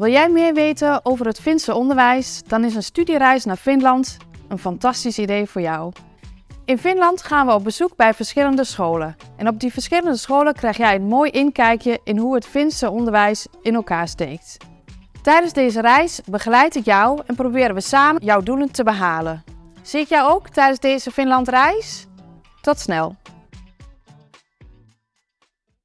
Wil jij meer weten over het Finse onderwijs? Dan is een studiereis naar Finland een fantastisch idee voor jou. In Finland gaan we op bezoek bij verschillende scholen. En op die verschillende scholen krijg jij een mooi inkijkje in hoe het Finse onderwijs in elkaar steekt. Tijdens deze reis begeleid ik jou en proberen we samen jouw doelen te behalen. Zie ik jou ook tijdens deze Finlandreis? Tot snel!